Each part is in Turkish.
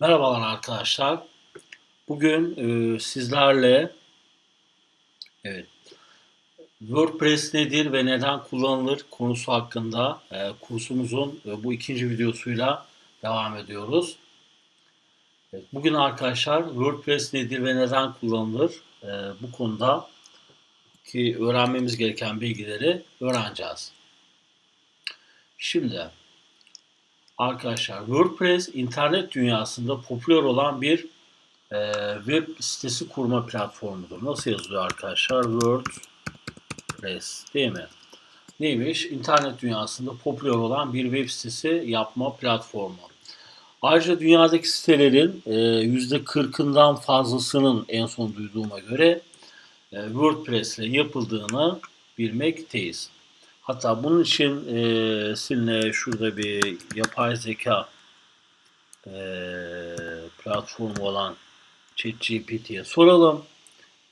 Merhabalar arkadaşlar. Bugün e, sizlerle evet WordPress nedir ve neden kullanılır konusu hakkında e, kursumuzun e, bu ikinci videosuyla devam ediyoruz. Evet, bugün arkadaşlar WordPress nedir ve neden kullanılır e, bu konuda ki öğrenmemiz gereken bilgileri öğreneceğiz. Şimdi Arkadaşlar WordPress internet dünyasında popüler olan bir e, web sitesi kurma platformudur. Nasıl yazılıyor arkadaşlar? WordPress değil mi? Neymiş? İnternet dünyasında popüler olan bir web sitesi yapma platformu. Ayrıca dünyadaki sitelerin e, %40'ından fazlasının en son duyduğuma göre e, WordPress ile yapıldığını bilmekteyiz. Hatta bunun için e, sizinle şurada bir yapay zeka e, platformu olan ChatGPT'ye soralım.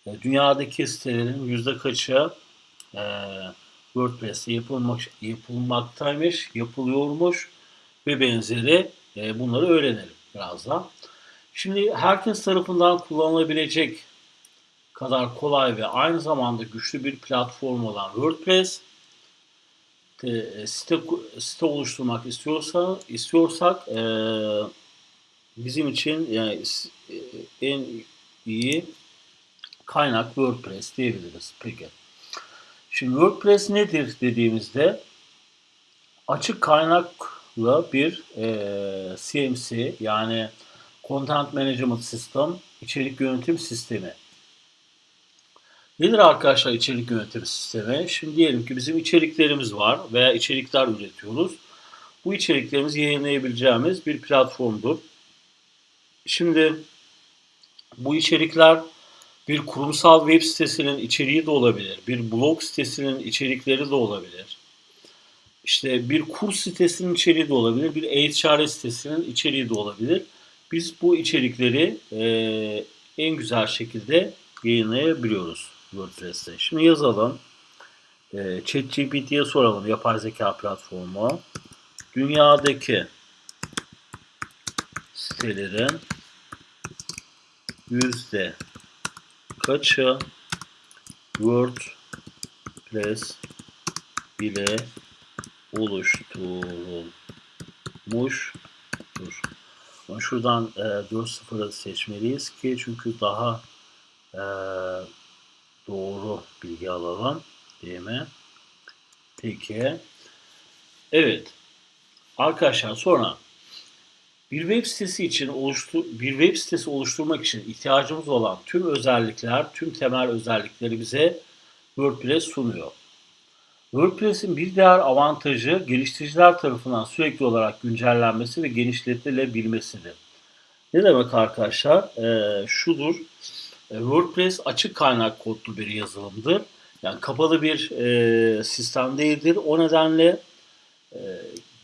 E, dünyadaki sitelerin yüzde kaçı e, WordPress'te yapılmak, yapılmaktaymış, yapılıyormuş ve benzeri e, bunları öğrenelim birazdan. Şimdi herkes tarafından kullanılabilecek kadar kolay ve aynı zamanda güçlü bir platform olan WordPress e, site, site oluşturmak istiyorsa istiyorsak e, bizim için yani e, en iyi kaynak WordPress diyebiliriz. Peki. Şimdi WordPress nedir dediğimizde açık kaynaklı bir e, CMC yani Content Management System içerik yönetim sistemi Nedir arkadaşlar içerik yönetim sistemi? Şimdi diyelim ki bizim içeriklerimiz var veya içerikler üretiyoruz. Bu içeriklerimizi yayınlayabileceğimiz bir platformdur. Şimdi bu içerikler bir kurumsal web sitesinin içeriği de olabilir. Bir blog sitesinin içerikleri de olabilir. İşte bir kurs sitesinin içeriği de olabilir. Bir HR sitesinin içeriği de olabilir. Biz bu içerikleri e, en güzel şekilde yayınlayabiliyoruz. WordPress'te. Şimdi yazalım. E, ChatGPT'ye soralım yapay zeka platformu. Dünyadaki sitelerin yüzde kaçı WordPress ile oluşturulmuştur. Şuradan e, 4.0'ı seçmeliyiz ki çünkü daha e, doğru bilgi alalım. Değil mi? Peki. Evet. Arkadaşlar sonra bir web sitesi için oluştur bir web sitesi oluşturmak için ihtiyacımız olan tüm özellikler, tüm temel özellikleri bize WordPress sunuyor. WordPress'in bir diğer avantajı geliştiriciler tarafından sürekli olarak güncellenmesi ve genişletilebilmesidir. Ne demek arkadaşlar? Ee, şudur. E, WordPress açık kaynak kodlu bir yazılımdır. Yani kapalı bir e, sistem değildir. O nedenle e,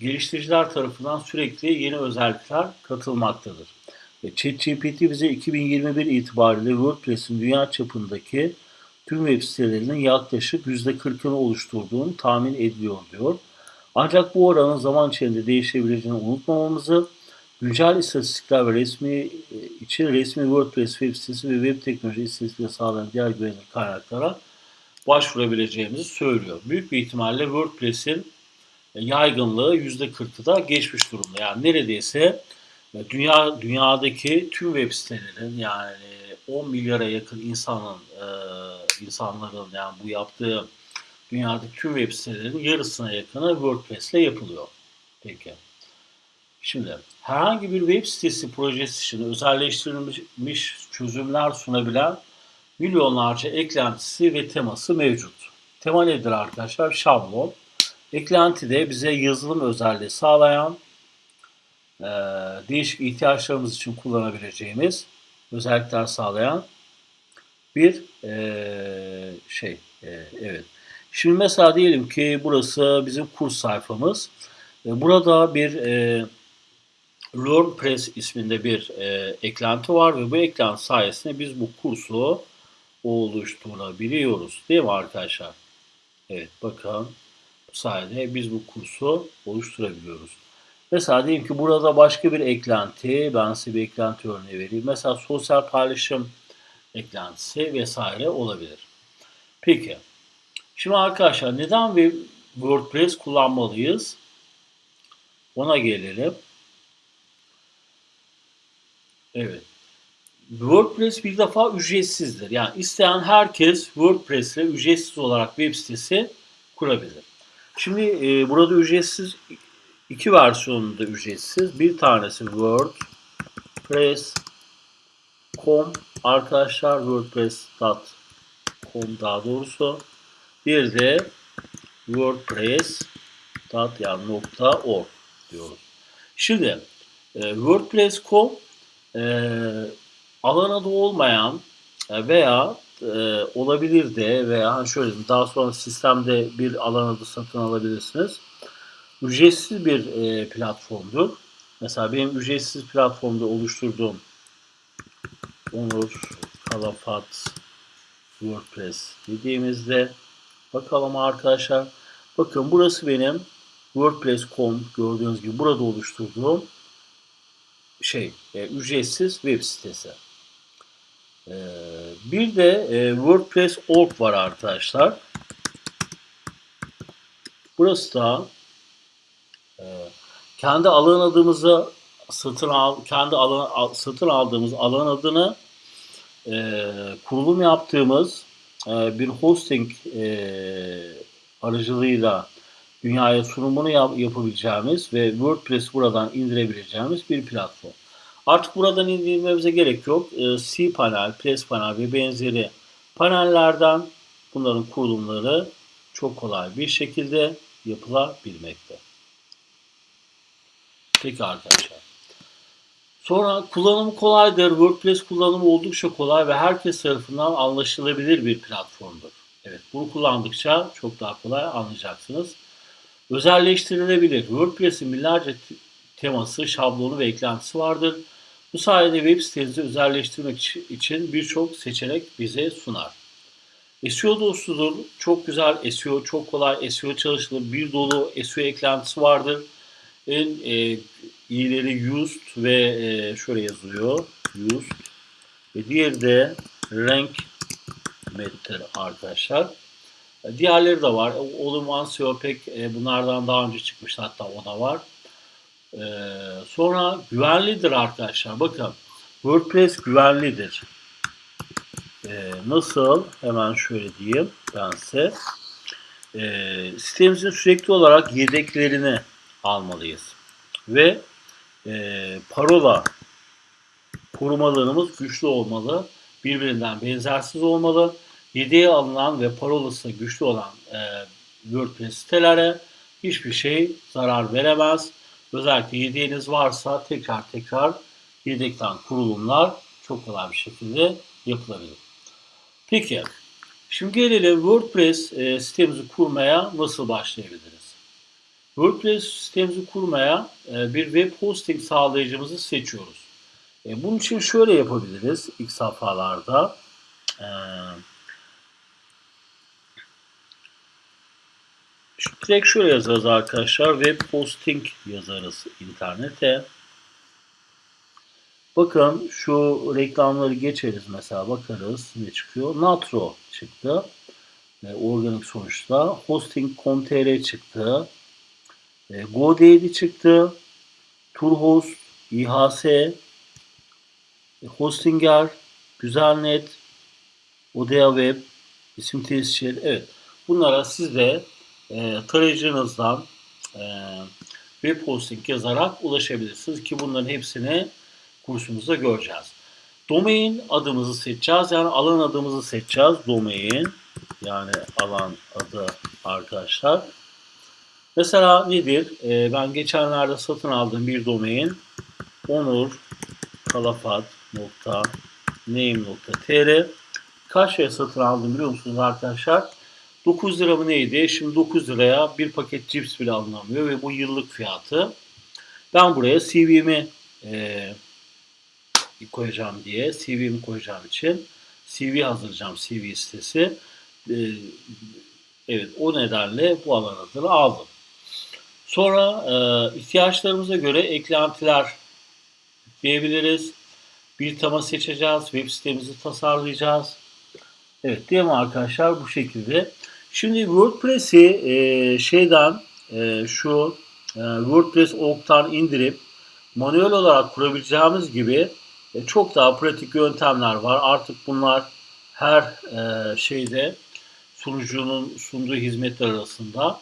geliştiriciler tarafından sürekli yeni özellikler katılmaktadır. ChatGPT bize 2021 itibariyle WordPress'in dünya çapındaki tüm web sitelerinin yaklaşık %40'ını oluşturduğunu tahmin ediliyor diyor. Ancak bu oranın zaman içinde değişebileceğini unutmamamızı Güncel istatistikler ve resmi e, için resmi WordPress web sitesi ve web teknoloji istatistikleri sağlayan diğer güvenilir kaynaklara başvurabileceğimizi söylüyor. Büyük bir ihtimalle WordPress'in yaygınlığı %40'ı da geçmiş durumda. Yani neredeyse e, dünya dünyadaki tüm web sitelerin yani 10 milyara yakın insanın e, insanların yani bu yaptığı dünyadaki tüm web sitelerin yarısına yakını WordPress ile yapılıyor. Peki. Şimdi herhangi bir web sitesi projesi için özelleştirilmiş çözümler sunabilen milyonlarca eklentisi ve teması mevcut. Tema nedir arkadaşlar? Şablon. Eklenti de bize yazılım özelliği sağlayan, e, değişik ihtiyaçlarımız için kullanabileceğimiz özellikler sağlayan bir e, şey. E, evet. Şimdi mesela diyelim ki burası bizim kurs sayfamız. E, burada bir e, LearnPress isminde bir e, eklenti var ve bu eklenti sayesinde biz bu kursu oluşturabiliyoruz. Değil mi arkadaşlar? Evet bakın bu sayede biz bu kursu oluşturabiliyoruz. Mesela diyelim ki burada başka bir eklenti, ben size bir eklenti örneği vereyim. Mesela sosyal paylaşım eklentisi vesaire olabilir. Peki, şimdi arkadaşlar neden bir WordPress kullanmalıyız? Ona gelelim. Evet. WordPress bir defa ücretsizdir. Yani isteyen herkes WordPress ile ücretsiz olarak web sitesi kurabilir. Şimdi e, burada ücretsiz iki versiyonunda ücretsiz. Bir tanesi WordPress.com arkadaşlar WordPress.com daha doğrusu. Bir de WordPress.org diyoruz. Şimdi e, WordPress.com e, alan adı olmayan e, veya e, olabilir de veya şöyle daha sonra sistemde bir alan adı satın alabilirsiniz. Ücretsiz bir e, platformdur. Mesela benim ücretsiz platformda oluşturduğum Onur Kalafat WordPress dediğimizde bakalım arkadaşlar. Bakın burası benim WordPress.com gördüğünüz gibi burada oluşturduğum şey e, ücretsiz web sitesi. E, bir de e, WordPress.org var arkadaşlar. Burası da e, kendi alan adımızı satın al kendi alan satın aldığımız alan adını e, kurulum yaptığımız e, bir hosting e, aracılığıyla dünyaya sunumunu yap, yapabileceğimiz ve WordPress buradan indirebileceğimiz bir platform. Artık buradan indirmemize gerek yok. E, cPanel, PressPanel ve benzeri panellerden bunların kurulumları çok kolay bir şekilde yapılabilmekte. Peki arkadaşlar. Sonra kullanımı kolaydır. WordPress kullanımı oldukça kolay ve herkes tarafından anlaşılabilir bir platformdur. Evet, bunu kullandıkça çok daha kolay anlayacaksınız. Özelleştirilebilir. WordPress'in binlerce teması, şablonu ve eklentisi vardır. Bu sayede web sitenizi özelleştirmek için birçok seçenek bize sunar. SEO dostudur. Çok güzel SEO, çok kolay SEO çalışılır. Bir dolu SEO eklentisi vardır. En e, iyileri used ve e, şöyle yazılıyor. Used. Ve diğeri de rank meter arkadaşlar. Diğerleri de var. Olumlu SEO pek e, bunlardan daha önce çıkmıştı hatta o da var. E, sonra güvenlidir arkadaşlar. Bakın WordPress güvenlidir. E, nasıl? Hemen şöyle diyeyim ben size. E, sitemizin sürekli olarak yedeklerini almalıyız. Ve e, parola korumalarımız güçlü olmalı. Birbirinden benzersiz olmalı. Yedeğe alınan ve parolası güçlü olan e, WordPress sitelere hiçbir şey zarar veremez. Özellikle yedeğiniz varsa tekrar tekrar yedekten kurulumlar çok kolay bir şekilde yapılabilir. Peki, şimdi gelelim WordPress e, sitemizi kurmaya nasıl başlayabiliriz? WordPress sitemizi kurmaya e, bir web hosting sağlayıcımızı seçiyoruz. E, bunun için şöyle yapabiliriz ilk safhalarda. E, direkt şöyle yazarız arkadaşlar. Web hosting yazarız internete. Bakın şu reklamları geçeriz mesela bakarız ne çıkıyor. Natro çıktı. E, organik sonuçta. Hosting.com.tr çıktı. E, GoDaddy çıktı. Turhost, İHS, e, Hostinger, Güzelnet, Odea Web, isim tescil. Evet. Bunlara siz de e, tarayıcınızdan e, web hosting yazarak ulaşabilirsiniz ki bunların hepsini kursumuzda göreceğiz. Domain adımızı seçeceğiz. Yani alan adımızı seçeceğiz. Domain yani alan adı arkadaşlar. Mesela nedir? Ee, ben geçenlerde satın aldığım bir domain onur kalafat.name.tr Kaç liraya satın aldım biliyor musunuz arkadaşlar? 9 lira mı neydi? Şimdi 9 liraya bir paket cips bile alınamıyor ve bu yıllık fiyatı. Ben buraya CV'mi e, koyacağım diye CV'mi koyacağım için CV hazırlayacağım CV sitesi. E, evet o nedenle bu alan adını aldım. Sonra e, ihtiyaçlarımıza göre eklentiler diyebiliriz. Bir tema seçeceğiz. Web sitemizi tasarlayacağız. Evet değil mi arkadaşlar? Bu şekilde. Şimdi WordPress'i e, şeyden e, şu e, WordPress org'tan indirip manuel olarak kurabileceğimiz gibi e, çok daha pratik yöntemler var. Artık bunlar her e, şeyde sunucunun sunduğu hizmetler arasında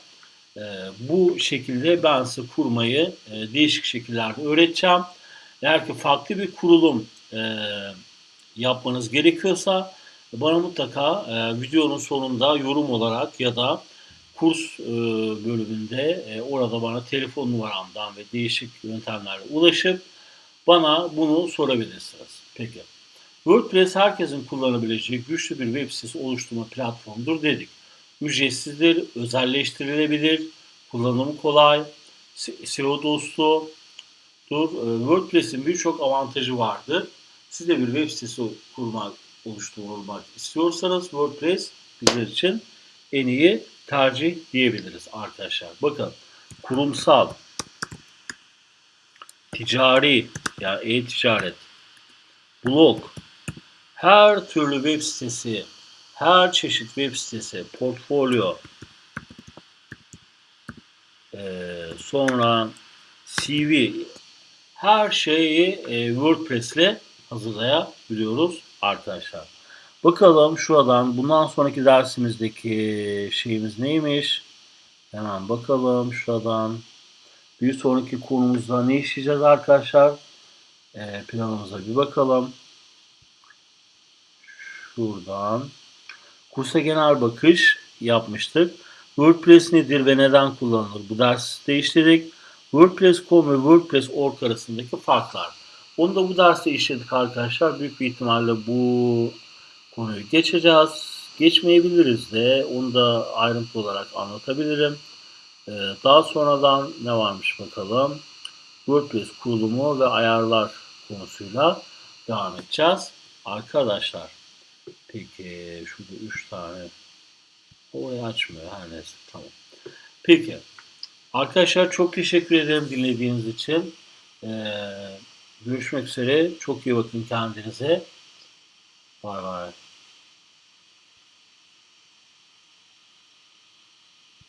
e, bu şekilde ben size kurmayı e, değişik şekillerde öğreteceğim. Eğer ki farklı bir kurulum e, yapmanız gerekiyorsa bana mutlaka e, videonun sonunda yorum olarak ya da kurs e, bölümünde e, orada bana telefon numaramdan ve değişik yöntemlerle ulaşıp bana bunu sorabilirsiniz. Peki. WordPress herkesin kullanabileceği güçlü bir web sitesi oluşturma platformudur dedik. Ücretsizdir, özelleştirilebilir, kullanımı kolay, SEO dostu, Dur, e, WordPress'in birçok avantajı vardır. Siz de bir web sitesi kurmak, oluşturmak istiyorsanız WordPress bizler için en iyi tercih diyebiliriz arkadaşlar. Bakın kurumsal, ticari yani e-ticaret, blog, her türlü web sitesi, her çeşit web sitesi, portfolyo, ee, sonra CV, her şeyi e, WordPress ile hazırlayabiliyoruz arkadaşlar. Bakalım şuradan bundan sonraki dersimizdeki şeyimiz neymiş? Hemen bakalım şuradan. Bir sonraki konumuzda ne işleyeceğiz arkadaşlar? E, planımıza bir bakalım. Şuradan. Kursa genel bakış yapmıştık. WordPress nedir ve neden kullanılır? Bu derste işledik. WordPress.com ve WordPress.org arasındaki farklar. Onu da bu derste işledik arkadaşlar. Büyük bir ihtimalle bu konuyu geçeceğiz. Geçmeyebiliriz de onu da ayrıntı olarak anlatabilirim. Ee, daha sonradan ne varmış bakalım. WordPress kurulumu ve ayarlar konusuyla devam edeceğiz. Arkadaşlar peki şurada 3 tane orayı açmıyor her neyse tamam. Peki arkadaşlar çok teşekkür ederim dinlediğiniz için. Ee, görüşmek üzere. Çok iyi bakın kendinize. Bay bay.